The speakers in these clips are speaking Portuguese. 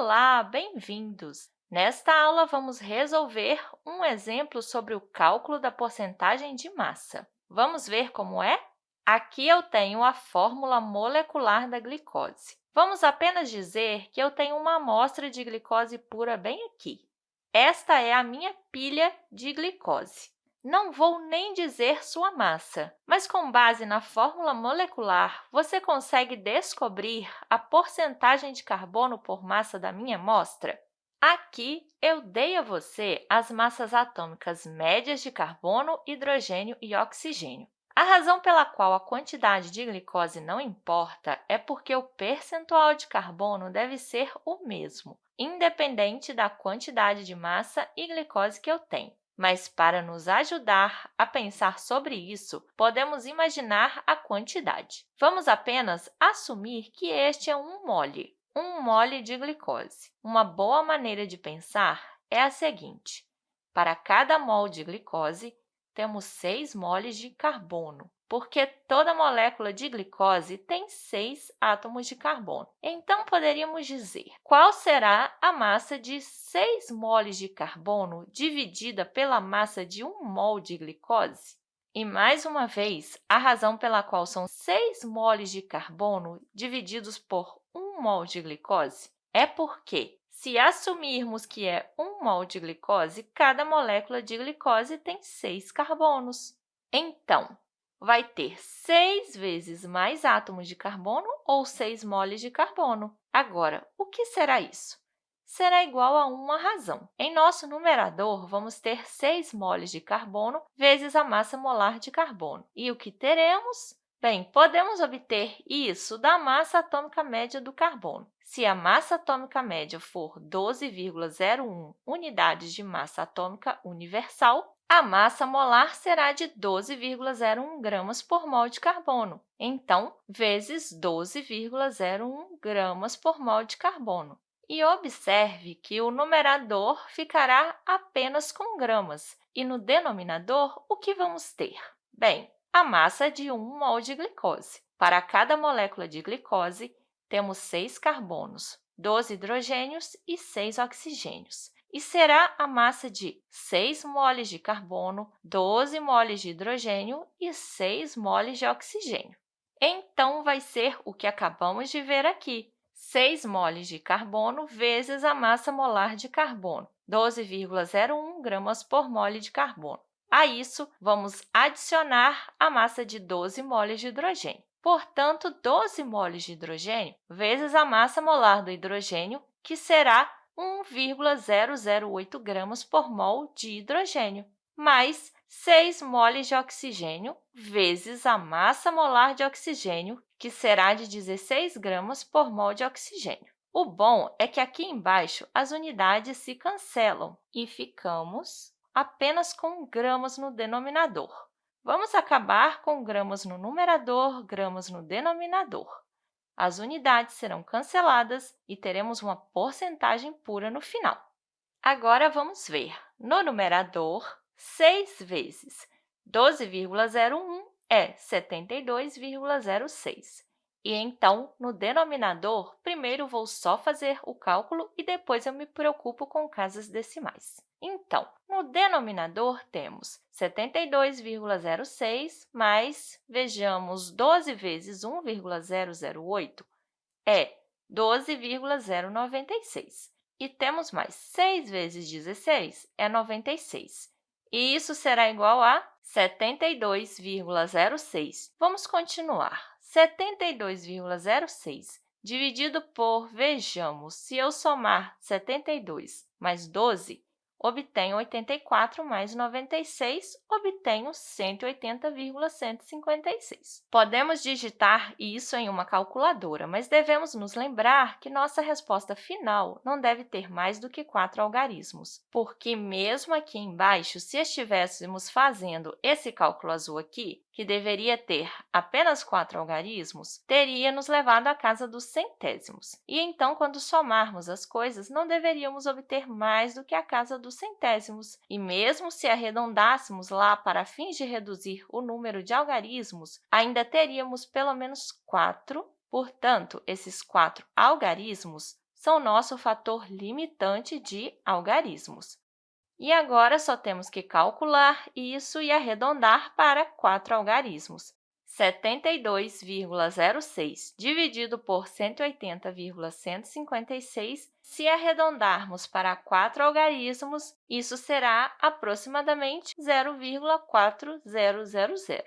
Olá, bem-vindos! Nesta aula, vamos resolver um exemplo sobre o cálculo da porcentagem de massa. Vamos ver como é? Aqui eu tenho a fórmula molecular da glicose. Vamos apenas dizer que eu tenho uma amostra de glicose pura bem aqui. Esta é a minha pilha de glicose. Não vou nem dizer sua massa, mas com base na fórmula molecular, você consegue descobrir a porcentagem de carbono por massa da minha amostra? Aqui, eu dei a você as massas atômicas médias de carbono, hidrogênio e oxigênio. A razão pela qual a quantidade de glicose não importa é porque o percentual de carbono deve ser o mesmo, independente da quantidade de massa e glicose que eu tenho. Mas, para nos ajudar a pensar sobre isso, podemos imaginar a quantidade. Vamos apenas assumir que este é um mole, um mole de glicose. Uma boa maneira de pensar é a seguinte. Para cada mol de glicose, temos 6 moles de carbono porque toda molécula de glicose tem seis átomos de carbono. Então, poderíamos dizer qual será a massa de 6 moles de carbono dividida pela massa de 1 mol de glicose? E, mais uma vez, a razão pela qual são 6 moles de carbono divididos por 1 mol de glicose é porque, se assumirmos que é 1 mol de glicose, cada molécula de glicose tem 6 carbonos. Então, vai ter 6 vezes mais átomos de carbono ou 6 moles de carbono. Agora, o que será isso? Será igual a uma razão. Em nosso numerador, vamos ter 6 moles de carbono vezes a massa molar de carbono. E o que teremos? Bem, podemos obter isso da massa atômica média do carbono. Se a massa atômica média for 12,01 unidades de massa atômica universal, a massa molar será de 12,01 gramas por mol de carbono. Então, vezes 12,01 gramas por mol de carbono. E observe que o numerador ficará apenas com gramas, e no denominador, o que vamos ter? Bem, a massa de 1 mol de glicose. Para cada molécula de glicose, temos 6 carbonos, 12 hidrogênios e 6 oxigênios e será a massa de 6 moles de carbono, 12 moles de hidrogênio e 6 moles de oxigênio. Então, vai ser o que acabamos de ver aqui, 6 moles de carbono vezes a massa molar de carbono, 12,01 gramas por mole de carbono. A isso, vamos adicionar a massa de 12 moles de hidrogênio. Portanto, 12 moles de hidrogênio vezes a massa molar do hidrogênio, que será 1,008 gramas por mol de hidrogênio, mais 6 moles de oxigênio vezes a massa molar de oxigênio, que será de 16 gramas por mol de oxigênio. O bom é que aqui embaixo as unidades se cancelam e ficamos apenas com gramas no denominador. Vamos acabar com gramas no numerador, gramas no denominador as unidades serão canceladas e teremos uma porcentagem pura no final. Agora, vamos ver. No numerador, 6 vezes 12,01 é 72,06. E, então, no denominador, primeiro vou só fazer o cálculo e depois eu me preocupo com casas decimais. Então, no denominador, temos 72,06 mais, vejamos, 12 vezes 1,008 é 12,096. E temos mais 6 vezes 16 é 96. E isso será igual a 72,06. Vamos continuar. 72,06 dividido por, vejamos, se eu somar 72 mais 12, obtenho 84 mais 96, obtenho 180,156. Podemos digitar isso em uma calculadora, mas devemos nos lembrar que nossa resposta final não deve ter mais do que quatro algarismos, porque mesmo aqui embaixo, se estivéssemos fazendo esse cálculo azul aqui, que deveria ter apenas quatro algarismos, teria nos levado à casa dos centésimos. E então, quando somarmos as coisas, não deveríamos obter mais do que a casa dos centésimos. E mesmo se arredondássemos lá para fins de reduzir o número de algarismos, ainda teríamos pelo menos quatro. Portanto, esses quatro algarismos são nosso fator limitante de algarismos. E agora, só temos que calcular isso e arredondar para 4 algarismos. 72,06 dividido por 180,156, se arredondarmos para 4 algarismos, isso será aproximadamente 0,4000,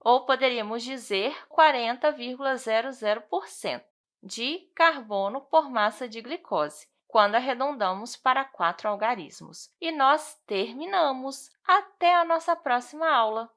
ou poderíamos dizer 40,00% de carbono por massa de glicose, quando arredondamos para 4 algarismos. E nós terminamos! Até a nossa próxima aula!